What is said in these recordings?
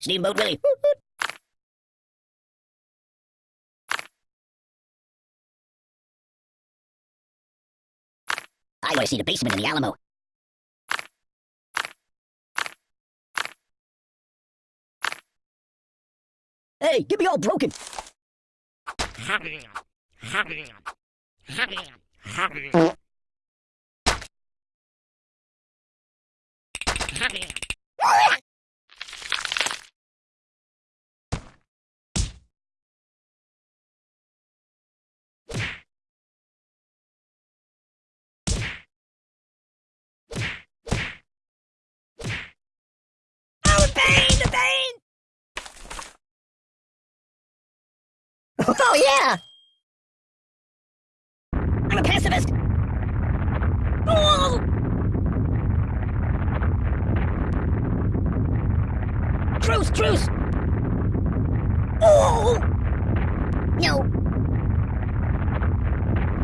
Steamboat Willie. I want to see the basement in the Alamo. Hey, get me all broken. Oh, yeah! I'm a pacifist! Oh! Truce, truce! Oh! No.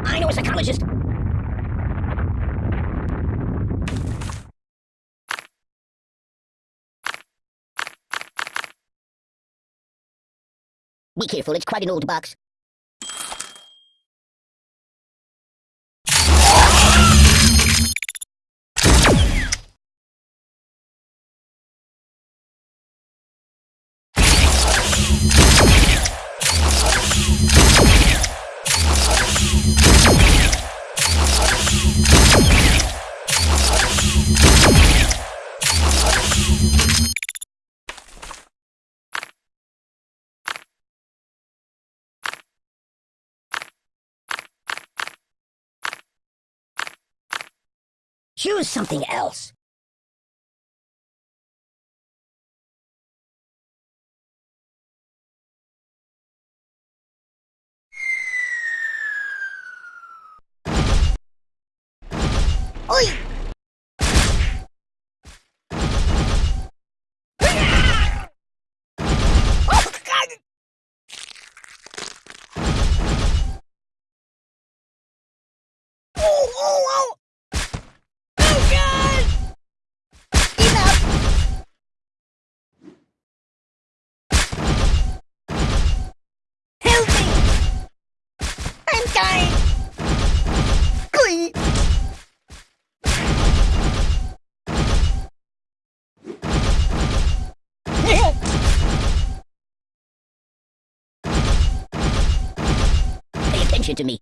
I know a psychologist. Be careful, it's quite an old box. Choose something else. Oi! Oh, God! Oh, oh, oh! Oh, God! Enough! Help me! I'm dying! Glee! Pay attention to me.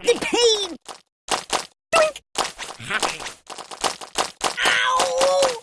The pain! Doink! Ow!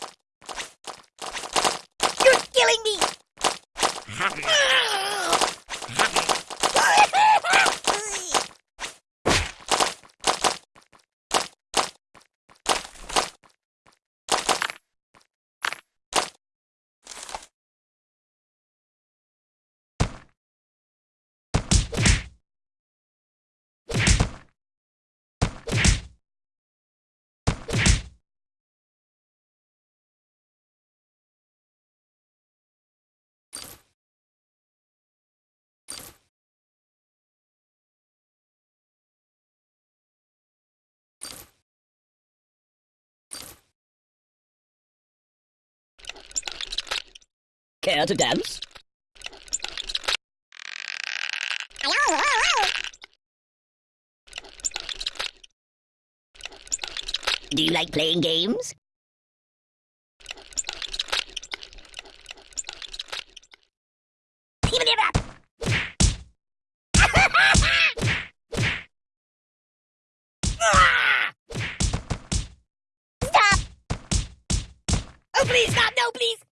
Care to dance? Do you like playing games? Even it up! Stop! Oh, please, stop! No, please!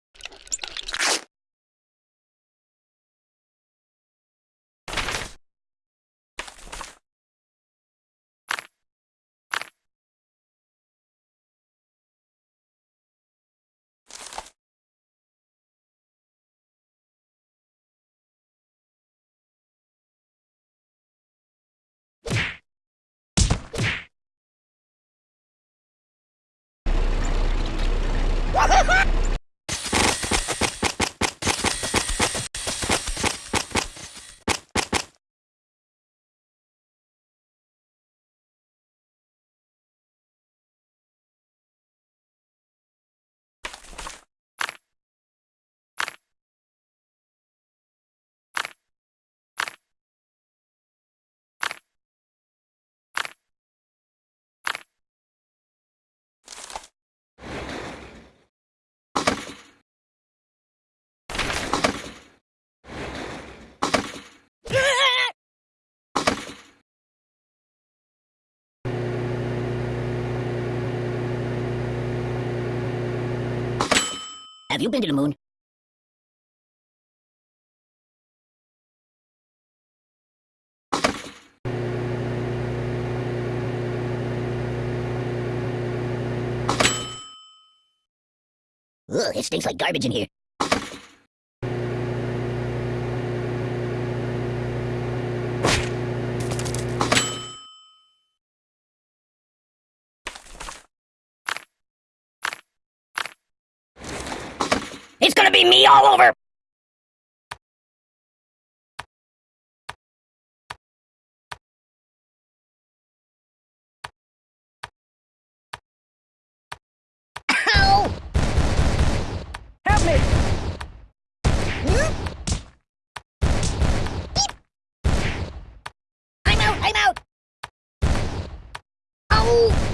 Have you been to the moon? Ugh, it stinks like garbage in here. gonna be me all over! Ow! Help me! I'm out, I'm out! Ow!